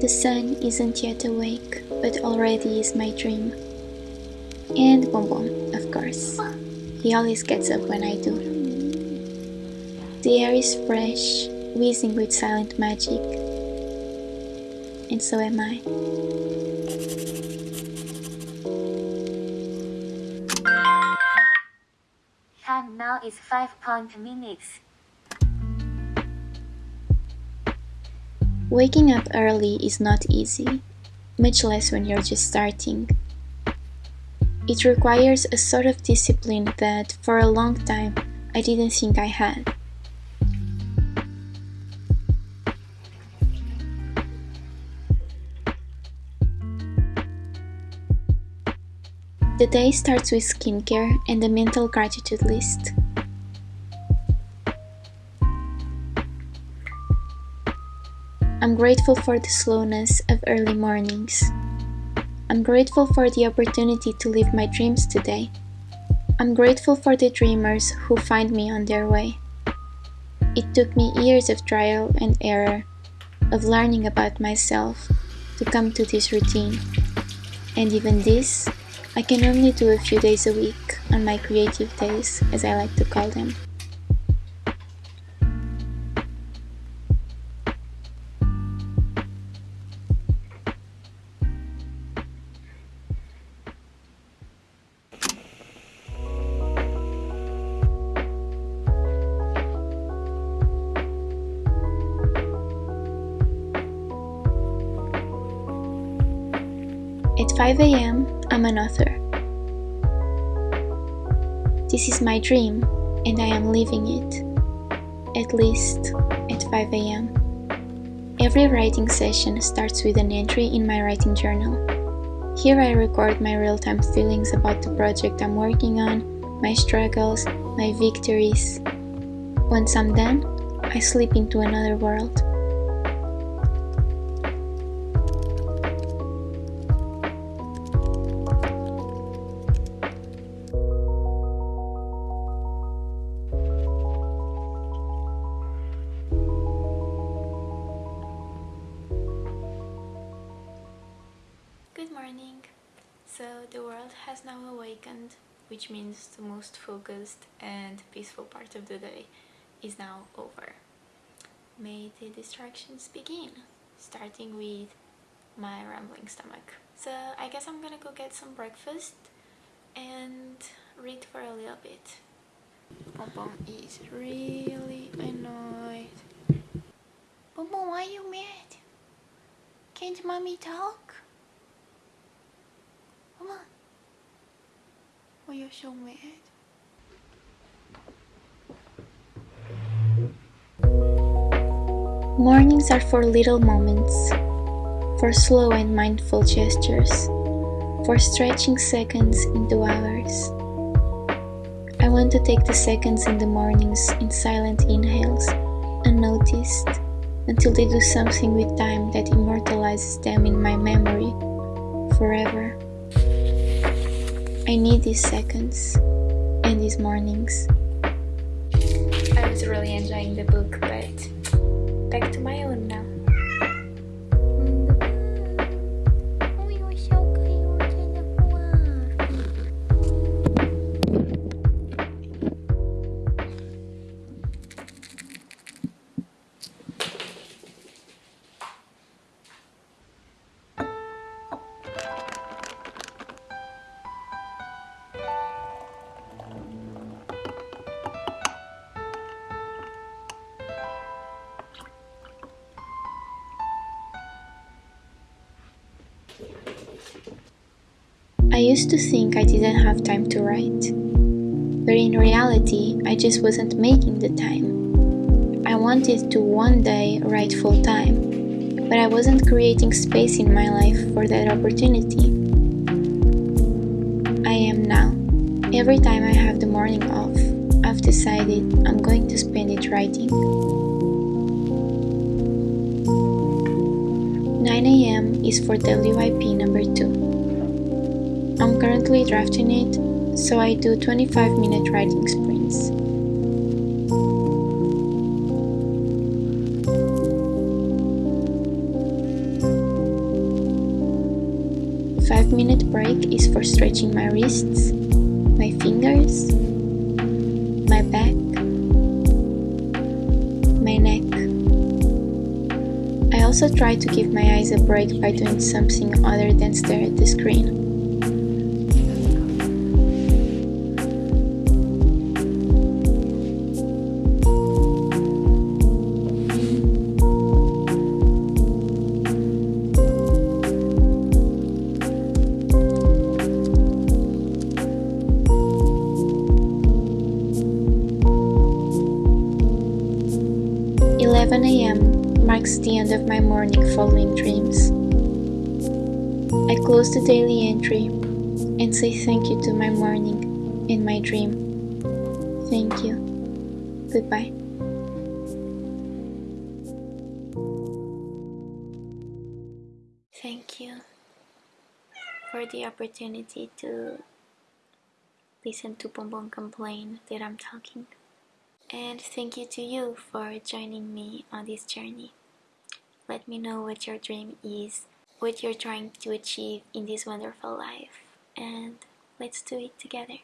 The sun isn't yet awake, but already is my dream. And Bonbon, of course. He always gets up when I do. The air is fresh, whizzing with silent magic. And so am I. Time now is 5 point minutes. Waking up early is not easy, much less when you're just starting. It requires a sort of discipline that, for a long time, I didn't think I had. The day starts with skincare and a mental gratitude list. I'm grateful for the slowness of early mornings. I'm grateful for the opportunity to live my dreams today. I'm grateful for the dreamers who find me on their way. It took me years of trial and error, of learning about myself, to come to this routine. And even this, I can only do a few days a week on my creative days, as I like to call them. At 5 am, I'm an author. This is my dream, and I am living it. At least at 5 am. Every writing session starts with an entry in my writing journal. Here I record my real time feelings about the project I'm working on, my struggles, my victories. Once I'm done, I slip into another world. So the world has now awakened, which means the most focused and peaceful part of the day is now over. May the distractions begin, starting with my rambling stomach. So I guess I'm gonna go get some breakfast and read for a little bit. Bonbon is really annoyed. Bonbon, why are you mad? Can't mommy talk? Come on. Why you're so mad? Mornings are for little moments, for slow and mindful gestures, for stretching seconds into hours. I want to take the seconds in the mornings in silent inhales, unnoticed, until they do something with time that immortalizes them in my memory forever. I need these seconds and these mornings. I was really enjoying the book, but back to my own now. Used to think I didn't have time to write, but in reality, I just wasn't making the time. I wanted to one day write full time, but I wasn't creating space in my life for that opportunity. I am now. Every time I have the morning off, I've decided I'm going to spend it writing. 9 am is for WIP number 2. I'm currently drafting it, so I do 25 minute writing sprints. 5 minute break is for stretching my wrists, my fingers, my back, my neck. I also try to give my eyes a break by doing something other than stare at the screen. Marks the end of my morning following dreams. I close the daily entry and say thank you to my morning and my dream. Thank you. Goodbye. Thank you for the opportunity to listen to Bonbon complain that I'm talking. And thank you to you for joining me on this journey. Let me know what your dream is, what you're trying to achieve in this wonderful life, and let's do it together.